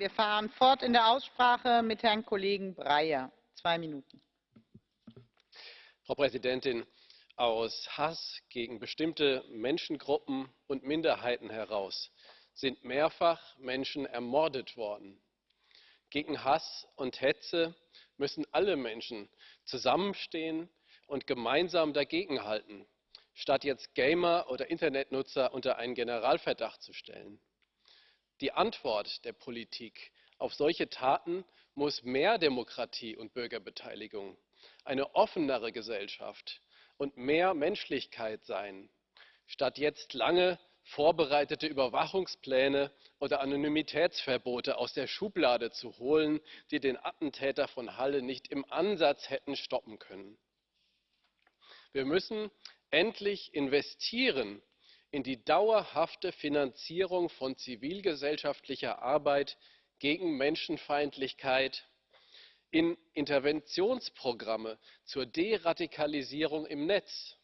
wir fahren fort in der aussprache mit herrn kollegen breyer zwei minuten. frau präsidentin! aus hass gegen bestimmte menschengruppen und minderheiten heraus sind mehrfach menschen ermordet worden. gegen hass und hetze müssen alle menschen zusammenstehen und gemeinsam dagegenhalten statt jetzt gamer oder internetnutzer unter einen generalverdacht zu stellen. Die antwort der politik auf solche taten muss mehr demokratie und bürgerbeteiligung eine offenere gesellschaft und mehr menschlichkeit sein statt jetzt lange vorbereitete überwachungspläne oder anonymitätsverbote aus der schublade zu holen die den attentäter von halle nicht im ansatz hätten stoppen können. wir müssen endlich investieren in die dauerhafte finanzierung von zivilgesellschaftlicher arbeit gegen menschenfeindlichkeit in interventionsprogramme zur deradikalisierung im netz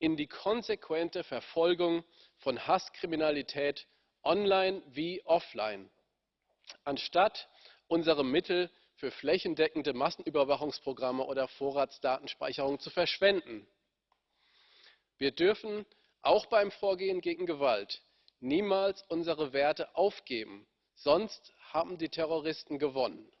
in die konsequente verfolgung von hasskriminalität online wie offline anstatt unsere mittel für flächendeckende massenüberwachungsprogramme oder vorratsdatenspeicherung zu verschwenden. wir dürfen auch beim vorgehen gegen gewalt niemals unsere werte aufgeben. Sonst haben die terroristen gewonnen